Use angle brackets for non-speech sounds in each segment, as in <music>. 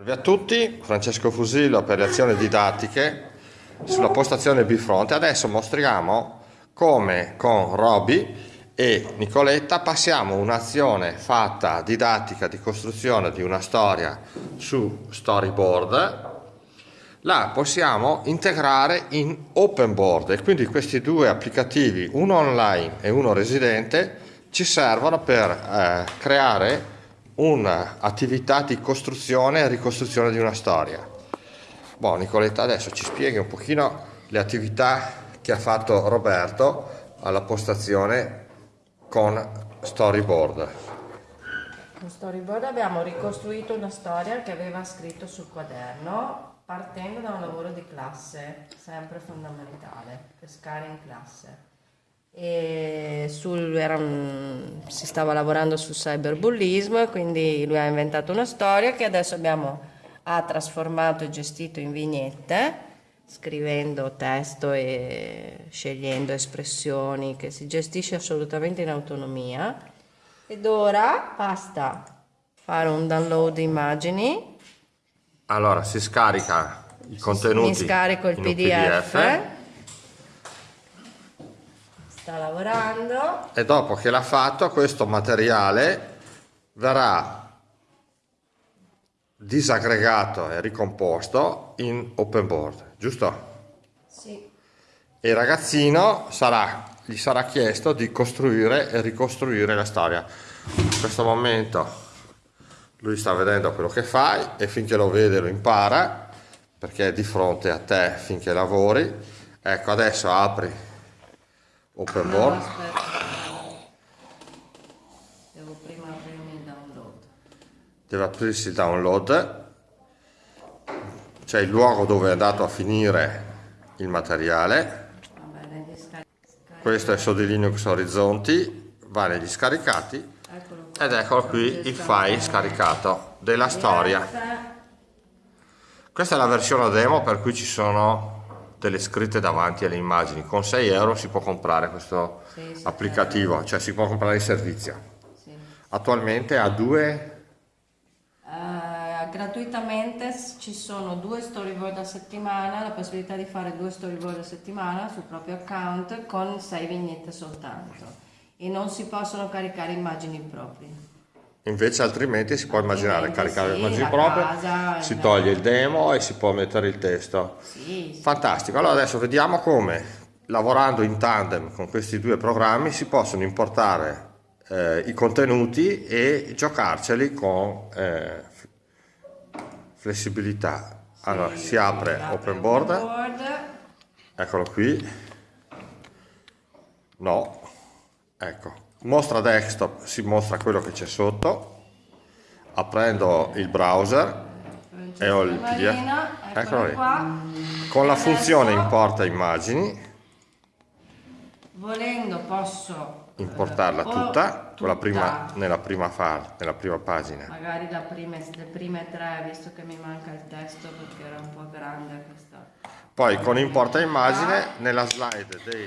Salve a tutti, Francesco Fusillo per le azioni didattiche sulla postazione bifronte. Adesso mostriamo come con Roby e Nicoletta passiamo un'azione fatta didattica di costruzione di una storia su storyboard la possiamo integrare in open board e quindi questi due applicativi, uno online e uno residente, ci servono per eh, creare un'attività di costruzione e ricostruzione di una storia. Boh, Nicoletta adesso ci spieghi un pochino le attività che ha fatto Roberto alla postazione con storyboard. Con storyboard abbiamo ricostruito una storia che aveva scritto sul quaderno partendo da un lavoro di classe, sempre fondamentale, pescare in classe sul, un, si stava lavorando sul cyberbullismo quindi lui ha inventato una storia che adesso abbiamo ha trasformato e gestito in vignette scrivendo testo e scegliendo espressioni che si gestisce assolutamente in autonomia. Ed ora basta fare un download immagini. Allora si scarica i contenuti mi scarico il pdf, PDF sta lavorando e dopo che l'ha fatto questo materiale verrà disaggregato e ricomposto in open board giusto? Sì. e il ragazzino sarà, gli sarà chiesto di costruire e ricostruire la storia in questo momento lui sta vedendo quello che fai e finché lo vede lo impara perché è di fronte a te finché lavori ecco adesso apri Open board. Devo prima aprirmi il download. Deve aprirsi il download. C'è il luogo dove è andato a finire il materiale. Questo è su di Linux Orizzonti, va negli scaricati ed eccolo qui il file scaricato della storia. Questa è la versione demo per cui ci sono delle scritte davanti alle immagini. Con 6 euro si può comprare questo sì, sì, applicativo, cioè si può comprare il servizio. Sì. Attualmente ha due... Uh, gratuitamente ci sono due storyboard a settimana, la possibilità di fare due storyboard a settimana sul proprio account con 6 vignette soltanto e non si possono caricare immagini proprie. Invece altrimenti si può immaginare caricare sì, immagini proprie, casa, si toglie il demo e si può mettere il testo. Sì, sì. Fantastico, allora adesso vediamo come lavorando in tandem con questi due programmi si possono importare eh, i contenuti e giocarceli con eh, flessibilità. Allora si apre Open board. board, eccolo qui, no, ecco, mostra desktop si mostra quello che c'è sotto. Aprendo il browser. E ho il pdf eccolo lì. con la funzione importa immagini. Volendo posso importarla tutta, tutta. Prima, nella, prima fase, nella prima pagina. Magari la prime, le prime tre visto che mi manca il testo perché era un po' grande questa poi con importa immagine nella slide dei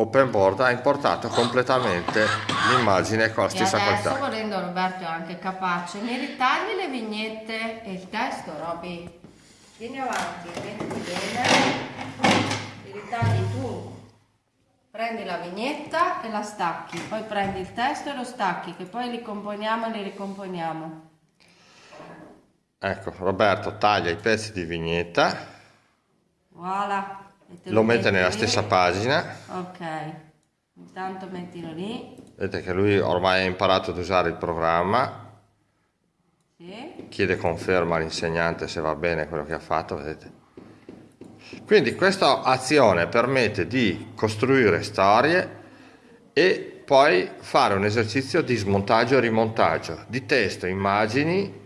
open board ha importato completamente l'immagine con la stessa qualità. adesso volendo Roberto è anche capace, mi ritagli le vignette e il testo Roby? Vieni avanti, mettiti bene, li ritagli tu, prendi la vignetta e la stacchi, poi prendi il testo e lo stacchi, che poi li componiamo e li ricomponiamo. Ecco, Roberto taglia i pezzi di vignetta. Voilà lo mette nella stessa pagina. Ok. Intanto mettilo lì. Vedete che lui ormai ha imparato ad usare il programma. Sì. chiede conferma all'insegnante se va bene quello che ha fatto vedete. Quindi questa azione permette di costruire storie e poi fare un esercizio di smontaggio e rimontaggio di testo, immagini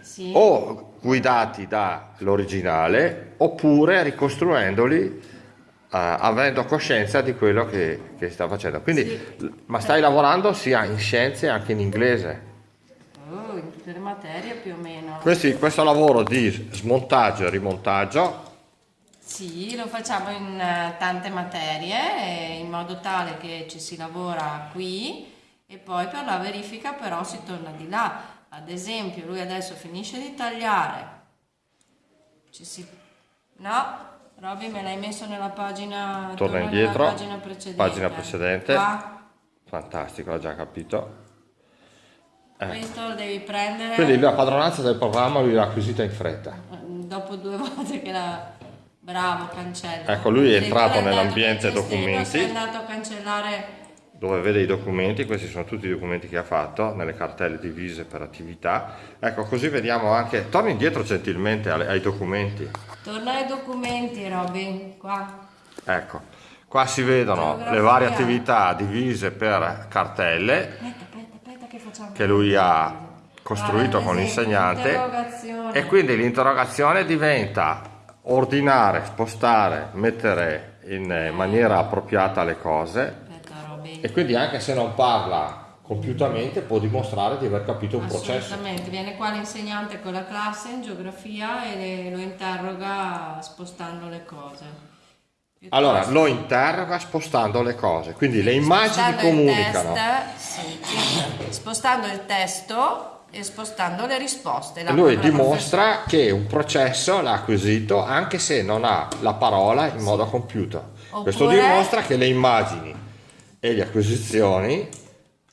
sì. o guidati dall'originale oppure ricostruendoli uh, avendo coscienza di quello che, che sta facendo. Quindi, sì. ma stai lavorando sia in scienze che anche in inglese? Oh, in tutte le materie più o meno. Questi, questo lavoro di smontaggio e rimontaggio sì, lo facciamo in uh, tante materie in modo tale che ci si lavora qui e poi per la verifica però si torna di là ad esempio, lui adesso finisce di tagliare, ci si... no? Roby me l'hai messo nella pagina... Torna nella indietro, pagina precedente. pagina precedente. Qua, Fantastico, ho già capito. Ecco. questo lo devi prendere... Quindi la padronanza del programma lui l'ha acquisita in fretta. dopo due <laughs> volte che la bravo cancella Ecco, lui è entrato nell'ambiente documenti. è andato a cancellare dove vede i documenti, questi sono tutti i documenti che ha fatto, nelle cartelle divise per attività. Ecco, così vediamo anche, torni indietro gentilmente ai, documenti. torna ai documenti Robin qua. Ecco, qua si vedono le varie attività divise per cartelle aspetta aspetta aspetta che che lui ha costruito Guarda, con l'insegnante. e quindi l'interrogazione diventa ordinare, spostare, mettere in eh, maniera appropriata le cose e quindi anche se non parla compiutamente può dimostrare di aver capito un processo. assolutamente viene qua l'insegnante con la classe in geografia e lo interroga spostando le cose Allora lo interroga spostando le cose, quindi le immagini Spostando comunicano. test, sì, spostando il testo e spostando le risposte. La- Lui dimostra che un processo l'ha acquisito anche se non ha la parola in modo compiuto. Questo Oppure- dimostra che le immagini e le acquisizioni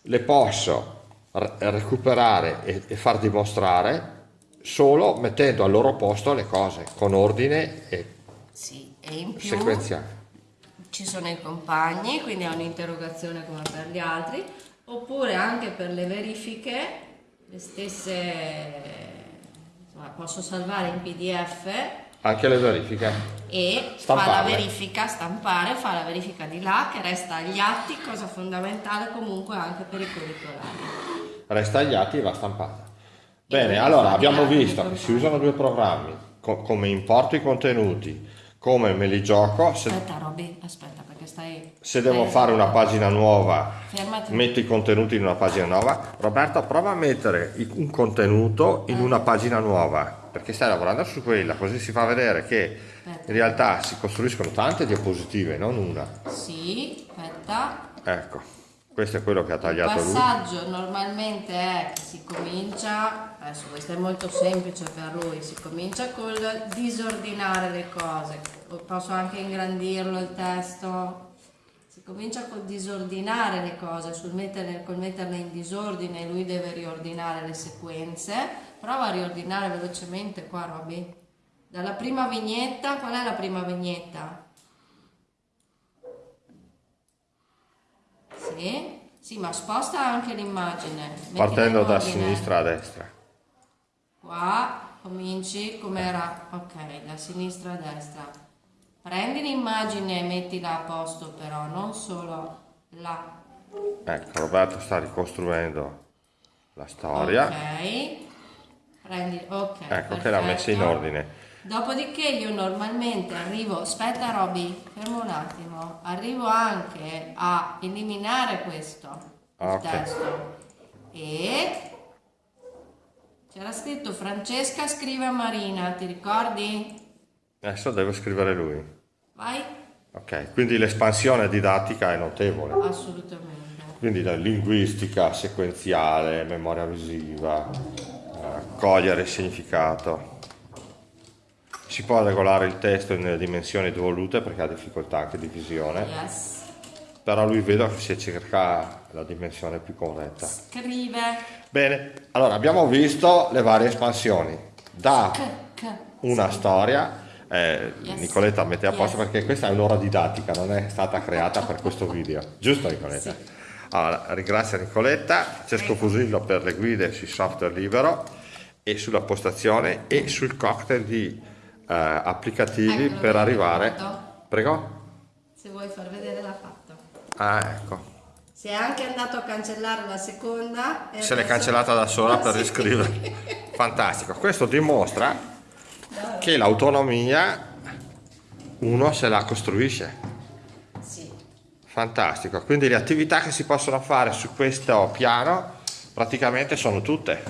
le posso re- recuperare e, e far dimostrare solo mettendo al loro posto le cose con ordine e Sì, e sequenziale. ci sono i compagni, quindi è un'interrogazione come per gli altri, oppure anche per le verifiche, le stesse, insomma, posso salvare in PDF Anche le verifiche. e fa la verifica, stampare, fa la verifica di là che resta agli atti, cosa fondamentale comunque anche per i curricolari. resta agli atti e va stampata. Bene, allora abbiamo visto che si usano due programmi, co- come importo i contenuti, come me li gioco, se, Aspetta Robby, aspetta perché stai... se devo stai- fare una pagina nuova, Fermati. metto i contenuti in una pagina nuova. Roberto, prova a mettere un contenuto in una pagina nuova, perché stai lavorando su quella, così si fa vedere che Aspetta. in realtà si costruiscono tante diapositive, non una. Sì, aspetta. Ecco, questo è quello che ha Il tagliato lui. passaggio normalmente è che si comincia, adesso questo è molto semplice per lui, si comincia col disordinare le cose, posso anche ingrandirlo il testo, si comincia col disordinare le cose, sul metterle, col metterle in disordine lui deve riordinare le sequenze, prova a riordinare velocemente qua Robby, dalla prima vignetta, qual è la prima vignetta? Sì, sì, ma sposta anche l'immagine. Partendo da ordine. sinistra a destra. Qua cominci come era, ok, da sinistra a destra. Prendi l'immagine e mettila a posto però, non solo là. Ecco, Roberto sta ricostruendo la storia. Ok. Prendi, ok. Ecco che l'ha messa in perfetto. ordine. Dopodiché io normalmente arrivo, aspetta Robby, fermo un attimo, arrivo anche a eliminare questo, il Ok. testo. E c'era scritto Francesca scrive a Marina, ti ricordi? Adesso deve scrivere lui. Vai? Ok, quindi l'espansione didattica è notevole. Assolutamente. Quindi la linguistica sequenziale, memoria visiva, eh, cogliere il significato. Si può regolare il testo in dimensioni volute perché ha difficoltà anche di visione, Yes. Però lui vedo che si cerca la dimensione più corretta. Scrive. Bene, allora abbiamo visto le varie espansioni. Da una storia. Eh, Yes. Nicoletta mette a posto Yes. perché questa è un'ora didattica, non è stata creata per questo video, giusto Nicoletta? Sì. Allora, ringrazio Nicoletta, Francesco Fusillo per le guide sui software libero e sulla postazione e sul cocktail di eh, applicativi Eccolo per arrivare. Prego? Se vuoi far vedere l'ha fatto. Ah, ecco. Si è anche andato a cancellare la seconda. Se l'è cancellata da sola per <laughs> Sì. riscrivere. Fantastico. Questo dimostra che l'autonomia uno se la costruisce. Sì. Fantastico, quindi le attività che si possono fare su questo piano praticamente sono tutte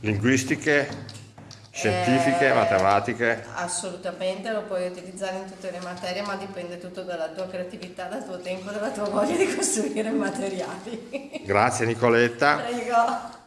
linguistiche, scientifiche, Eh, matematiche. Assolutamente, lo puoi utilizzare in tutte le materie, ma dipende tutto dalla tua creatività, dal tuo tempo, dalla tua voglia di costruire <laughs> materiali. Grazie Nicoletta. Prego.